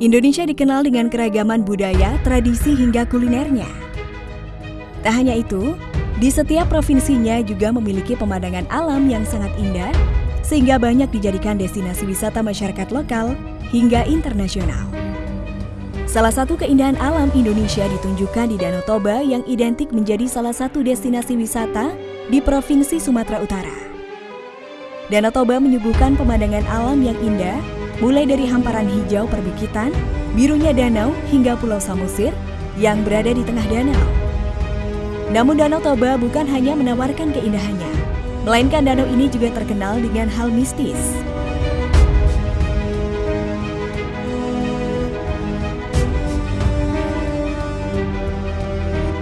Indonesia dikenal dengan keragaman budaya, tradisi hingga kulinernya. Tak hanya itu, di setiap provinsinya juga memiliki pemandangan alam yang sangat indah, sehingga banyak dijadikan destinasi wisata masyarakat lokal hingga internasional. Salah satu keindahan alam Indonesia ditunjukkan di Danau Toba yang identik menjadi salah satu destinasi wisata di Provinsi Sumatera Utara. Danau Toba menyuguhkan pemandangan alam yang indah mulai dari hamparan hijau perbukitan, birunya danau hingga Pulau Samosir yang berada di tengah danau. Namun Danau Toba bukan hanya menawarkan keindahannya, melainkan danau ini juga terkenal dengan hal mistis.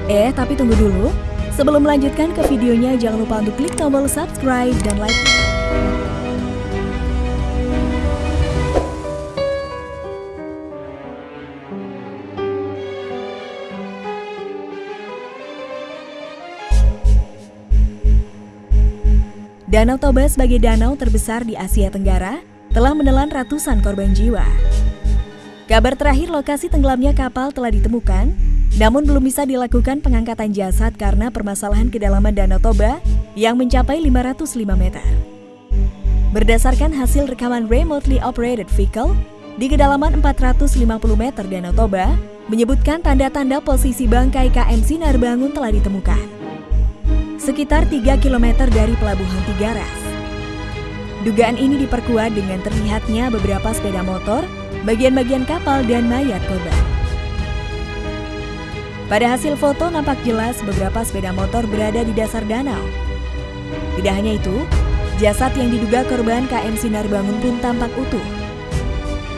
Eh, tapi tunggu dulu. Sebelum melanjutkan ke videonya, jangan lupa untuk klik tombol subscribe dan like. Danau Toba sebagai danau terbesar di Asia Tenggara telah menelan ratusan korban jiwa. Kabar terakhir lokasi tenggelamnya kapal telah ditemukan, namun belum bisa dilakukan pengangkatan jasad karena permasalahan kedalaman Danau Toba yang mencapai 505 meter. Berdasarkan hasil rekaman remotely operated vehicle, di kedalaman 450 meter Danau Toba, menyebutkan tanda-tanda posisi bangkai KM Sinar Bangun telah ditemukan sekitar 3 km dari Pelabuhan Tigaras. Dugaan ini diperkuat dengan terlihatnya beberapa sepeda motor, bagian-bagian kapal, dan mayat korban. Pada hasil foto nampak jelas beberapa sepeda motor berada di dasar danau. Tidak hanya itu, jasad yang diduga korban KM Sinar Bangun pun tampak utuh.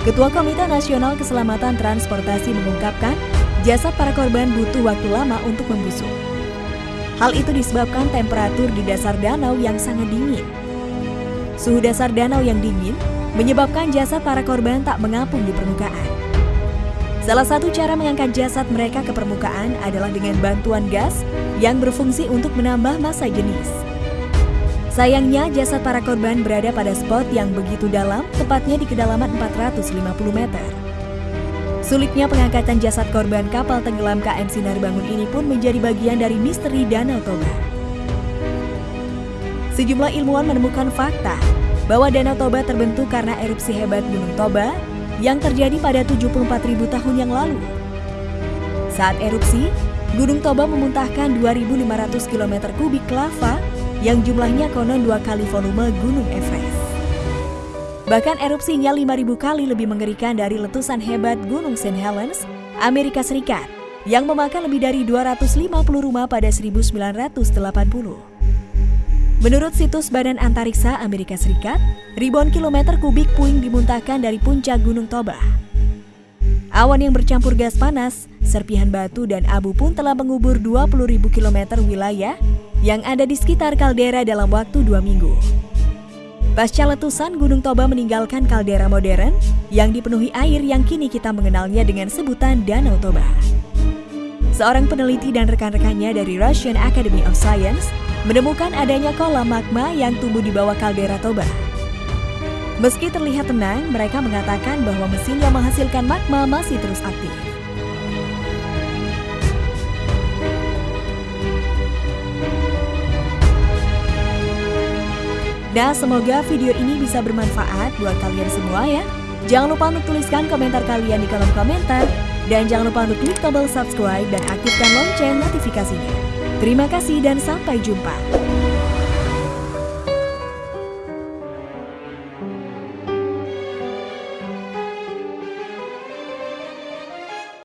Ketua Komite Nasional Keselamatan Transportasi mengungkapkan, jasad para korban butuh waktu lama untuk membusuk. Hal itu disebabkan temperatur di dasar danau yang sangat dingin. Suhu dasar danau yang dingin menyebabkan jasad para korban tak mengapung di permukaan. Salah satu cara mengangkat jasad mereka ke permukaan adalah dengan bantuan gas yang berfungsi untuk menambah massa jenis. Sayangnya, jasad para korban berada pada spot yang begitu dalam, tepatnya di kedalaman 450 meter. Sulitnya pengangkatan jasad korban kapal tenggelam KM Sinar Bangun ini pun menjadi bagian dari misteri Danau Toba. Sejumlah ilmuwan menemukan fakta bahwa Danau Toba terbentuk karena erupsi hebat Gunung Toba yang terjadi pada 74.000 tahun yang lalu. Saat erupsi, Gunung Toba memuntahkan 2.500 km kubik lava yang jumlahnya konon dua kali volume Gunung Everest. Bahkan erupsinya 5000 kali lebih mengerikan dari letusan hebat Gunung St. Helens, Amerika Serikat, yang memakan lebih dari 250 rumah pada 1980. Menurut situs Badan Antariksa Amerika Serikat, ribuan kilometer kubik puing dimuntahkan dari puncak Gunung Toba. Awan yang bercampur gas panas, serpihan batu dan abu pun telah mengubur 20.000 km wilayah yang ada di sekitar kaldera dalam waktu dua minggu. Pasca letusan, Gunung Toba meninggalkan kaldera modern yang dipenuhi air yang kini kita mengenalnya dengan sebutan Danau Toba. Seorang peneliti dan rekan-rekannya dari Russian Academy of Science menemukan adanya kolam magma yang tumbuh di bawah kaldera Toba. Meski terlihat tenang, mereka mengatakan bahwa mesin yang menghasilkan magma masih terus aktif. Nah, semoga video ini bisa bermanfaat buat kalian semua ya. Jangan lupa untuk tuliskan komentar kalian di kolom komentar. Dan jangan lupa untuk klik tombol subscribe dan aktifkan lonceng notifikasinya. Terima kasih dan sampai jumpa.